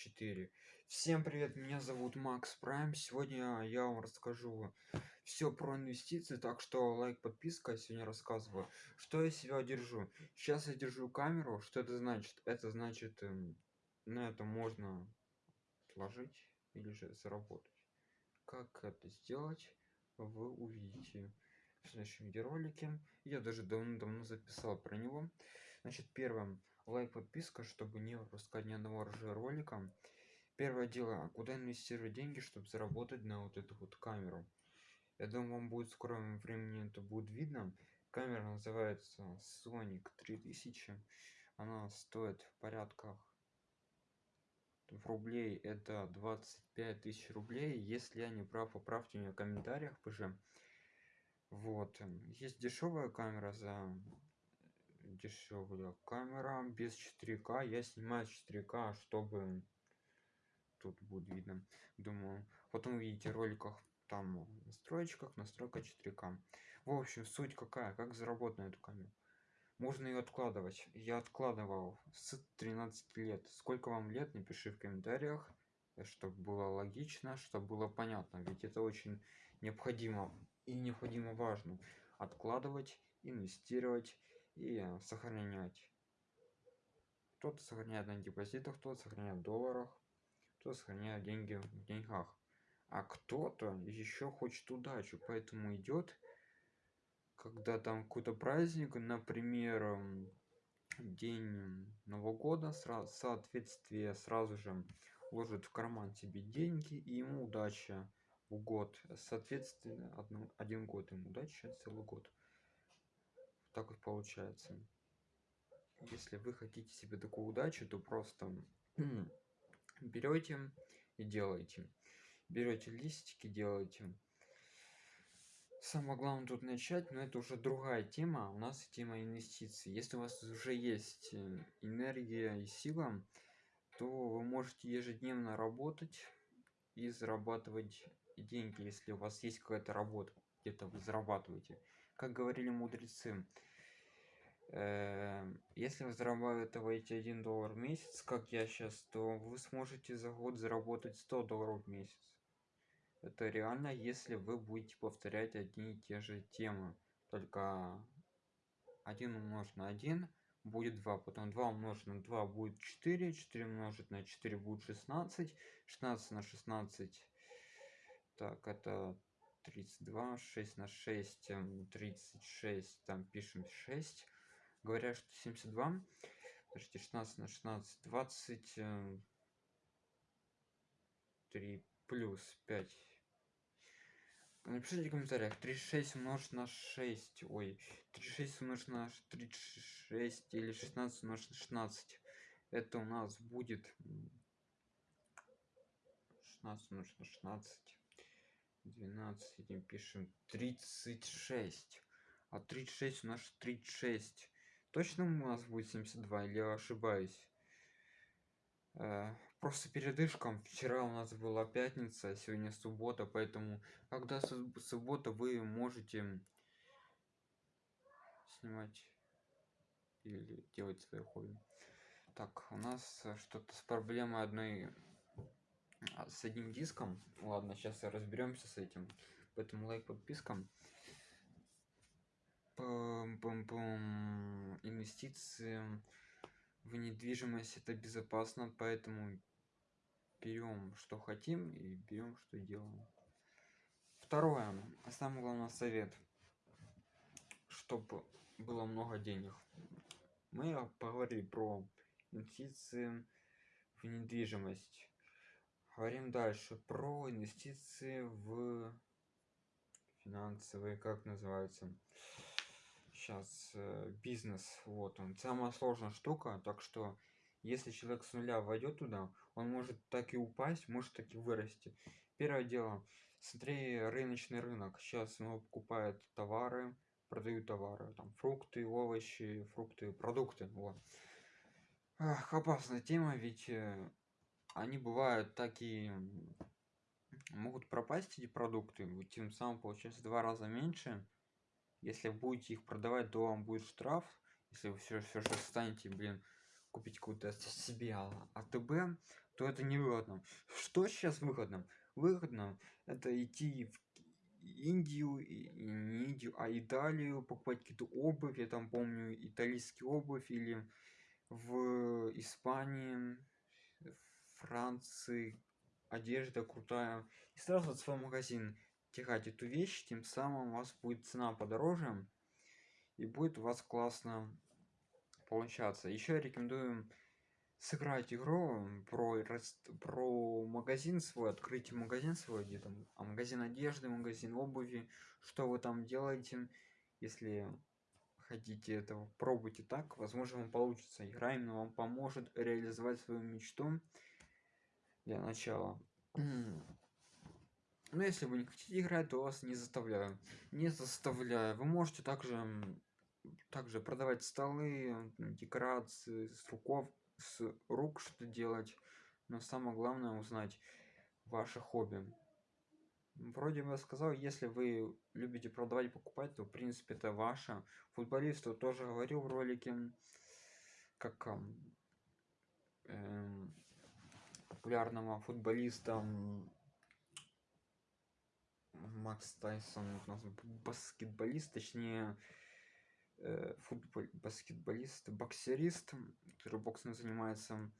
4 всем привет меня зовут макс прайм. Сегодня я вам расскажу все про инвестиции так что лайк подписка сегодня рассказываю что я себя держу. Сейчас я держу камеру. Что это значит? Это значит эм, на это можно отложить или же заработать. Как это сделать вы увидите в следующем видеоролике. Я даже давно-давно записал про него. Значит первым лайк подписка чтобы не пропускать ни одного ролика первое дело куда инвестировать деньги чтобы заработать на вот эту вот камеру? Я думаю вам будет в скором времени это будет видно. Камера называется sonic 3000 она стоит в порядках в рублей это 25 тысяч рублей. Если я не прав поправьте меня в комментариях позже. Вот. Есть дешевая камера за дешевая камера без 4к я снимаю 4к чтобы тут будет видно. Думаю потом увидите в роликах там настройках настройка 4к в общем суть какая? Как заработать на эту камеру? Можно ее откладывать. Я откладывал с 13 лет. Сколько вам лет? Напиши в комментариях чтобы было логично чтобы было понятно. Ведь это очень необходимо и необходимо важно. Откладывать инвестировать и сохранять. Кто-то сохраняет на депозитах кто-то сохраняет в долларах кто сохраняет деньги в деньгах. А кто-то еще хочет удачу поэтому идет когда там какой-то праздник например день нового года сразу соответствие сразу же ложит в карман себе деньги и ему удача в год. Соответственно один год ему удача целый год так вот получается. Если вы хотите себе такую удачу то просто берете и делаете. Берете листики делаете. Самое главное тут начать но это уже другая тема. У нас тема инвестиций. Если у вас уже есть э, энергия и сила то вы можете ежедневно работать и зарабатывать деньги если у вас есть какая-то работа где-то вы зарабатываете как говорили мудрецы э, если вы зарабатываете 1 доллар в месяц как я сейчас то вы сможете за год заработать 100 долларов в месяц. Это реально если вы будете повторять одни и те же темы. Только 1 умножить на 1 будет 2 потом 2 умножить на 2 будет 4 4 умножить на 4 будет 16 16 на 16 так это 32 6 на 6 36 там пишем 6 говорят что 72 подождите 16 на 16 20 3 плюс 5 напишите в комментариях 36 умножить на 6 ой 36 умножить на 36 или 16 умножить на 16 это у нас будет 16 умножить на 16 12 этим пишем 36 а 36 у нас 36 точно у нас будет 72 или я ошибаюсь? Э, просто передышком вчера у нас была пятница сегодня суббота поэтому когда суббота вы можете снимать или делать свое хобби. Так у нас что-то с проблемой одной а, с одним диском. Ладно сейчас разберемся с этим поэтому лайк подписка Пум -пум -пум. инвестиции в недвижимость это безопасно поэтому берем что хотим и берем что делаем. Второе. Самый главный совет. Чтобы было много денег. Мы поговорили про инвестиции в недвижимость говорим дальше про инвестиции в финансовые как называется сейчас э, бизнес. Вот он. Самая сложная штука так что если человек с нуля войдет туда он может так и упасть может так и вырасти. Первое дело смотри рыночный рынок. Сейчас его покупают товары продают товары там фрукты овощи фрукты продукты. Вот. Ах, опасная тема ведь э, они бывают такие могут пропасть эти продукты тем самым получается два раза меньше если будете их продавать то вам будет штраф если вы все все же станете блин купить какую-то себе АТБ, то это невыгодно. Что сейчас выгодно? Выгодно это идти в Индию, и не Индию, а Италию, покупать какие-то обувь, я там помню итальянский обувь, или в Испании, Франции, одежда крутая. И сразу в свой магазин тягать эту вещь, тем самым у вас будет цена подороже, и будет у вас классно получаться. Еще рекомендую сыграть игру про про магазин свой, открыть магазин свой, где там а магазин одежды, магазин обуви, что вы там делаете, если хотите этого, пробуйте так, возможно вам получится. Игра именно вам поможет реализовать свою мечту для начала. Но если вы не хотите играть, то вас не заставляю. Не заставляю. Вы можете также также продавать столы, декорации с руков, с рук что делать. Но самое главное узнать ваше хобби. Вроде бы я сказал, если вы любите продавать и покупать, то в принципе это ваше. Футболисту тоже говорил в ролике, как э, популярного футболиста Макс Тайсон, баскетболист, точнее э, футбол, баскетболист, боксерист, который боксом занимается.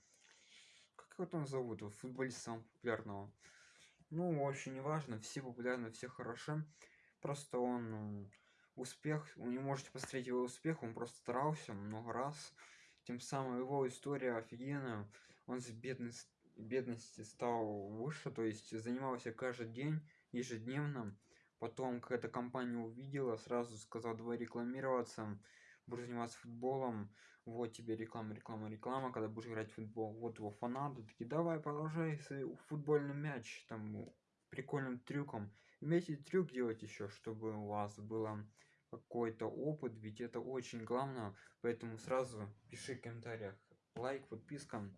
Как его там зовут? Футболист самого популярного. Ну, очень неважно, все популярны, все хороши. Просто он успех, вы не можете посмотреть его успех, он просто старался много раз. Тем самым его история офигенная. Он с бедности, бедности стал выше, то есть занимался каждый день, ежедневно. Потом какая-то компания увидела сразу сказал давай рекламироваться буду заниматься футболом вот тебе реклама реклама реклама когда будешь играть в футбол. Вот его фанаты такие давай продолжай футбольный мяч там прикольным трюком имейте трюк делать еще чтобы у вас было какой-то опыт ведь это очень главное. Поэтому сразу пиши в комментариях лайк подписка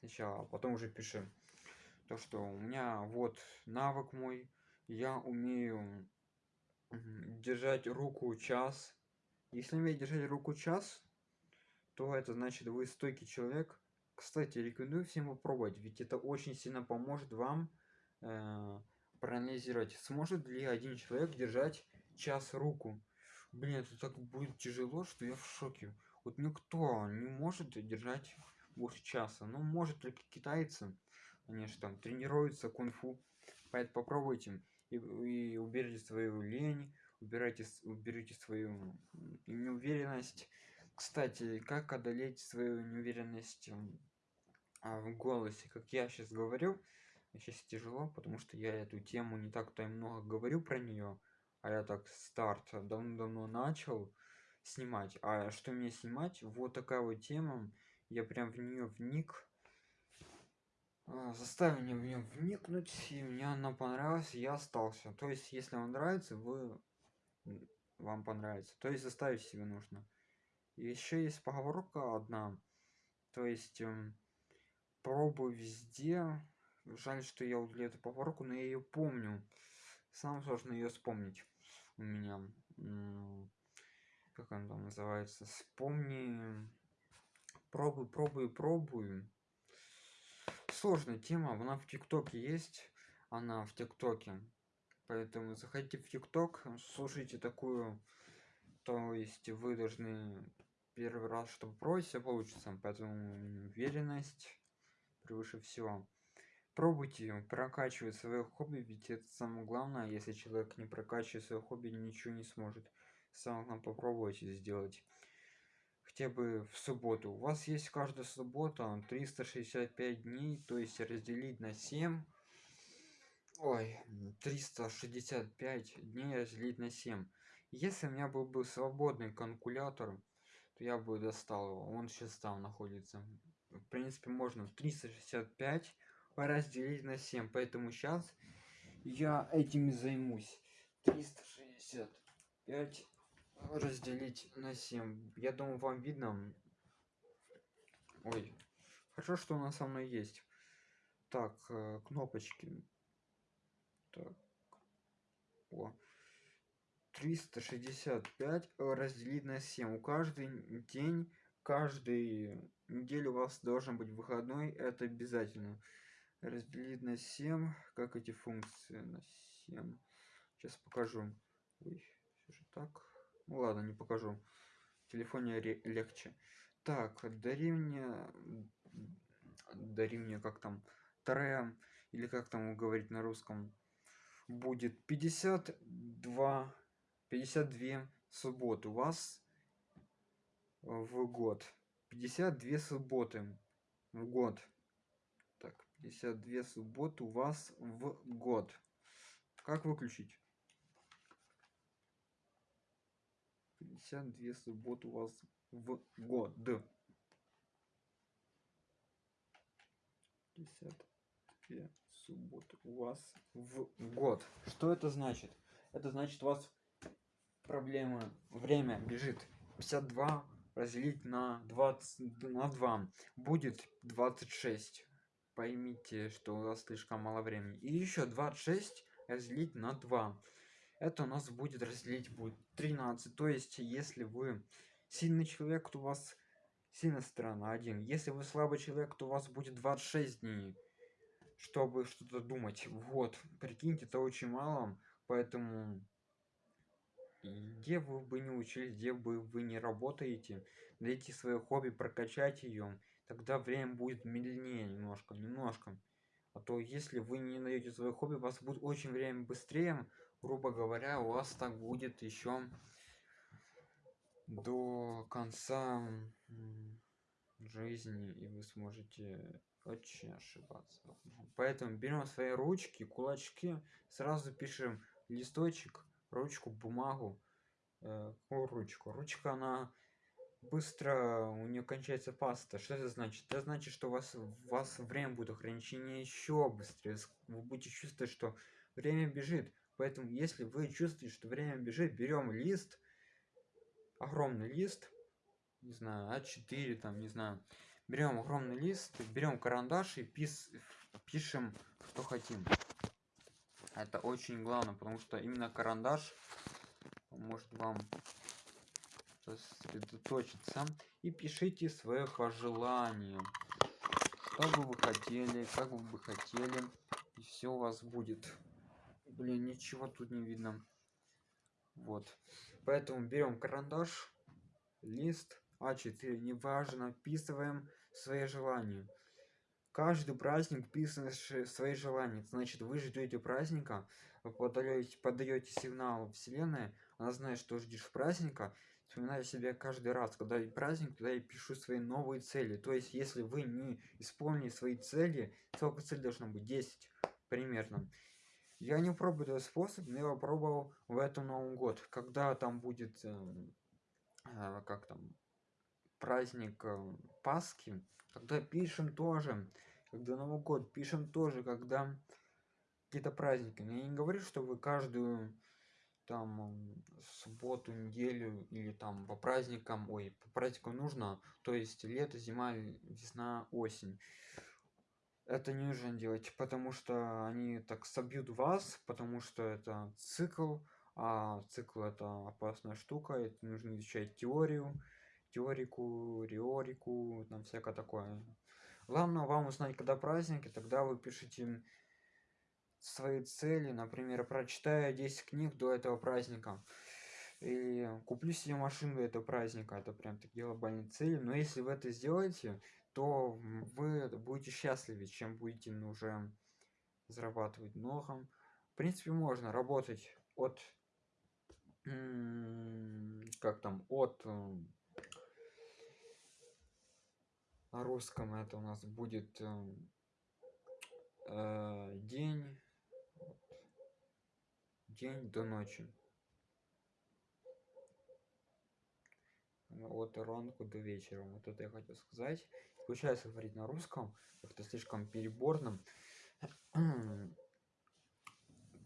сначала а потом уже пиши. То что у меня вот навык мой. Я умею держать руку час. Если умеете держать руку час то это значит вы стойкий человек. Кстати рекомендую всем попробовать ведь это очень сильно поможет вам э, проанализировать сможет ли один человек держать час руку. Блин это так будет тяжело что я в шоке. Вот никто не может держать больше часа. Ну может только китайцы же там тренируются кунг-фу. Поэтому попробуйте и, и уберите свою лень убирайте уберите свою неуверенность. Кстати как одолеть свою неуверенность а, в голосе? Как я сейчас говорю сейчас тяжело потому что я эту тему не так-то и много говорю про нее а я так старт давно-давно начал снимать. А что мне снимать? Вот такая вот тема я прям в нее вник. А, заставил меня в нее вникнуть и мне она понравилась я остался. То есть если вам нравится вы вам понравится. То есть заставить себе нужно. Еще есть поговорка одна. То есть эм, пробуй везде жаль что я удалил эту поговорку но я ее помню. Самое сложно ее вспомнить у меня. Как она там называется? Вспомни пробуй пробуй пробуй сложная тема она в тиктоке есть она в тиктоке. Поэтому заходите в тикток слушайте такую то есть вы должны первый раз чтобы пробовать все получится. Поэтому уверенность превыше всего. Пробуйте прокачивать свое хобби ведь это самое главное. Если человек не прокачивает свое хобби ничего не сможет самое главное попробуйте сделать хотя бы в субботу. У вас есть каждая суббота 365 дней то есть разделить на 7 ой 365 дней разделить на 7 если у меня был бы свободный калькулятор то я бы достал его. Он сейчас там находится. В принципе можно 365 разделить на 7 поэтому сейчас я этим займусь. 365 разделить на 7 я думаю вам видно. Ой хорошо что у нас со мной есть. Так э, кнопочки. Так. О. 365 разделить на 7 у каждый день каждый неделю у вас должен быть выходной. Это обязательно. Разделить на 7 как эти функции на 7 сейчас покажу. Ой, все же так ну ладно не покажу. В телефоне легче. Так дари мне дари мне как там тре или как там говорить на русском. Будет 52 52 субботы у вас в год. 52 субботы в год. Так 52 субботы у вас в год. Как выключить 52 субботы у вас в год 52 субботы у вас в год. Что это значит? Это значит у вас проблема время бежит. 52 разделить на 20 на 2 будет 26 поймите что у вас слишком мало времени. И еще 26 разделить на 2 это у нас будет разделить будет 13 то есть если вы сильный человек то у вас сильная сторона 1 если вы слабый человек то у вас будет 26 дней чтобы что-то думать. Вот прикиньте это очень мало поэтому где вы бы не учились где бы вы не работаете найти свое хобби прокачать ее тогда время будет медленнее немножко немножко. А то если вы не найдете свое хобби у вас будет очень время быстрее грубо говоря у вас так будет еще до конца жизни и вы сможете очень ошибаться. Поэтому берем свои ручки кулачки сразу пишем листочек ручку бумагу. Э, ручку? Ручка она быстро у нее кончается паста. Что это значит? Это значит что у вас у вас время будет ограничение еще быстрее. Вы будете чувствовать что время бежит поэтому если вы чувствуете что время бежит берем лист огромный лист не знаю а4 там не знаю. Берем огромный лист берем карандаш и пис пишем что хотим. Это очень главное потому что именно карандаш может вам сосредоточиться и пишите свое пожелание. Что бы вы хотели как бы вы хотели и все у вас будет блин ничего тут не видно. Вот. Поэтому берем карандаш лист а4 неважно вписываем свои желания. Каждый праздник вписывает свои желания. Значит вы ждете праздника вы подаете подаете сигнал вселенной она знает что ждешь праздника. Вспоминаю себя каждый раз когда и праздник тогда я пишу свои новые цели. То есть если вы не исполнили свои цели сколько цель должно быть? 10 примерно я не пробую этот способ но я попробовал в этом новом год. Когда там будет э, э, как там праздник э, пасхи когда пишем тоже когда новый год пишем тоже когда какие-то праздники. Я не говорю что вы каждую там субботу неделю или там по праздникам ой по праздникам нужно то есть лето зима весна осень это не нужно делать потому что они так собьют вас потому что это цикл а цикл это опасная штука это нужно изучать теорию теорику риорику там всякое такое. Главное вам узнать когда праздники тогда вы пишите свои цели например прочитаю 10 книг до этого праздника и куплю себе машину до этого праздника это прям такие глобальные цели. Но если вы это сделаете то вы будете счастливее чем будете уже зарабатывать много в принципе можно работать от как там от на русском это у нас будет э, день день до ночи от ранку до вечера. Вот это я хотел сказать. Получается говорить на русском как-то слишком переборным.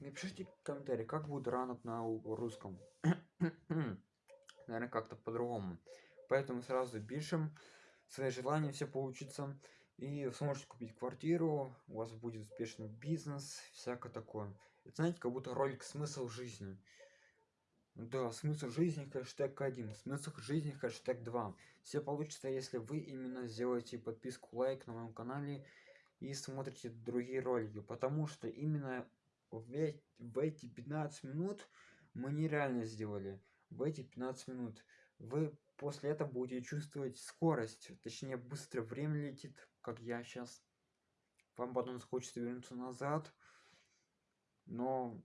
Напишите комментарий как будет ранок на русском. Наверное как-то по-другому. Поэтому сразу пишем свои желания все получится. И сможете купить квартиру у вас будет успешный бизнес всякое такое. Это знаете как будто ролик смысл жизни Да, смысл жизни хэштег 1, смысл жизни хэштег 2. Все получится, если вы именно сделаете подписку, лайк на моем канале и смотрите другие ролики, потому что именно в, в эти 15 минут мы нереально сделали. В эти 15 минут вы после этого будете чувствовать скорость, точнее быстро время летит, как я сейчас. Вам потом захочется вернуться назад, но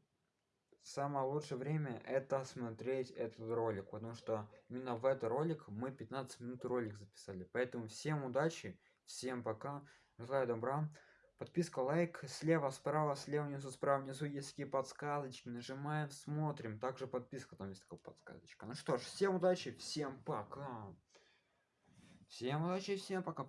самое лучшее время это смотреть этот ролик потому что именно в этот ролик мы 15 минут ролик записали. Поэтому всем удачи всем пока желаю добра. Подписка лайк слева справа слева внизу справа внизу есть такие подсказочки нажимаем смотрим. Также подписка там есть такая подсказочка. Ну что ж всем удачи всем пока. Всем удачи всем пока